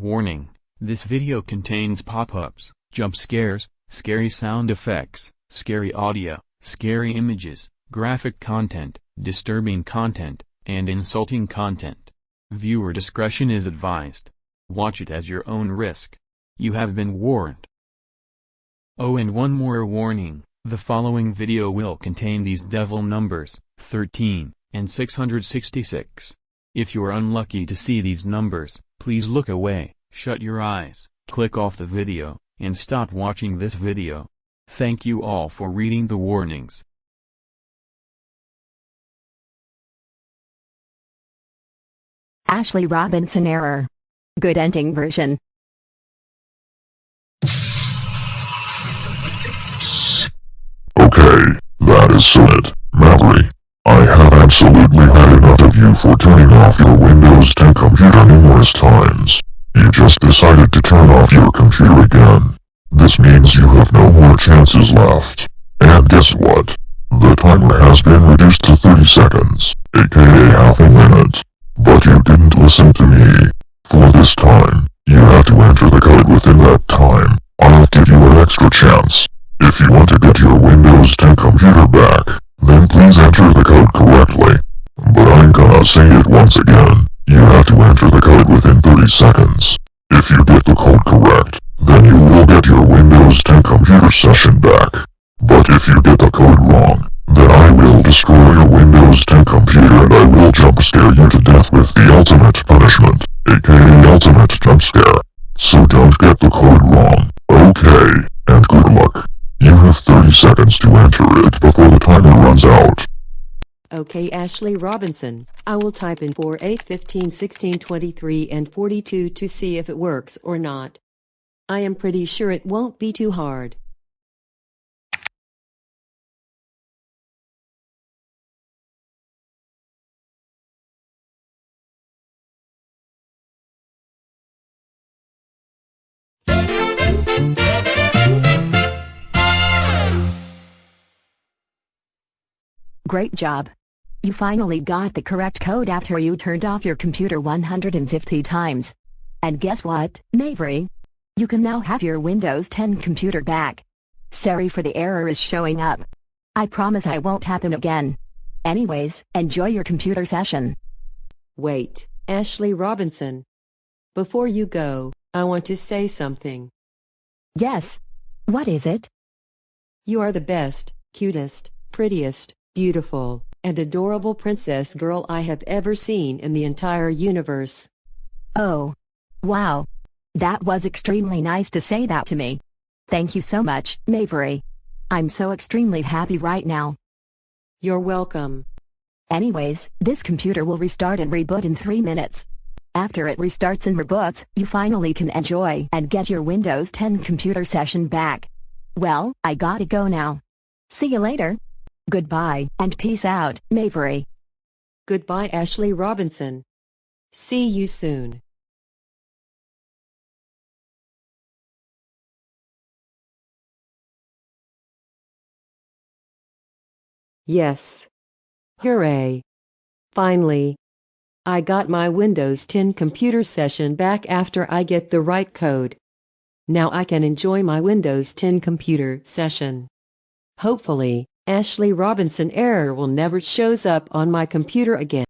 Warning, this video contains pop-ups, jump scares, scary sound effects, scary audio, scary images, graphic content, disturbing content, and insulting content. Viewer discretion is advised. Watch it as your own risk. You have been warned. Oh and one more warning, the following video will contain these devil numbers, 13, and 666. If you're unlucky to see these numbers, please look away, shut your eyes, click off the video, and stop watching this video. Thank you all for reading the warnings. Ashley Robinson error. Good ending version. Okay, that is it, Mallory. I have absolutely had enough of you for turning off your Windows 10 computer numerous times. You just decided to turn off your computer again. This means you have no more chances left. And guess what? The timer has been reduced to 30 seconds, aka half a minute. But you didn't listen to me. For this time, you have to enter the code within that time. I'll give you an extra chance. If you want to get your Windows 10 computer back, then please enter the code I'm gonna say it once again. You have to enter the code within 30 seconds. If you get the code correct, then you will get your Windows 10 computer session back. But if you get the code wrong, then I will destroy your Windows 10 computer and I will jump scare you to death with the ultimate punishment, aka ultimate jump scare. So don't get the code wrong, okay, and good luck. You have 30 seconds to enter it before the timer runs out. Okay Ashley Robinson, I will type in 4, 8, 15, 16, 23 and 42 to see if it works or not. I am pretty sure it won't be too hard. Great job. You finally got the correct code after you turned off your computer 150 times. And guess what, Mavery? You can now have your Windows 10 computer back. Sorry for the error is showing up. I promise I won't happen again. Anyways, enjoy your computer session. Wait, Ashley Robinson. Before you go, I want to say something. Yes. What is it? You are the best, cutest, prettiest, beautiful, and adorable princess girl I have ever seen in the entire universe. Oh. Wow. That was extremely nice to say that to me. Thank you so much, Mavery. I'm so extremely happy right now. You're welcome. Anyways, this computer will restart and reboot in 3 minutes. After it restarts and reboots, you finally can enjoy and get your Windows 10 computer session back. Well, I gotta go now. See you later. Goodbye, and peace out, Mavery. Goodbye Ashley Robinson. See you soon. Yes. Hooray. Finally. I got my Windows 10 computer session back after I get the right code. Now I can enjoy my Windows 10 computer session. Hopefully, Ashley Robinson error will never shows up on my computer again.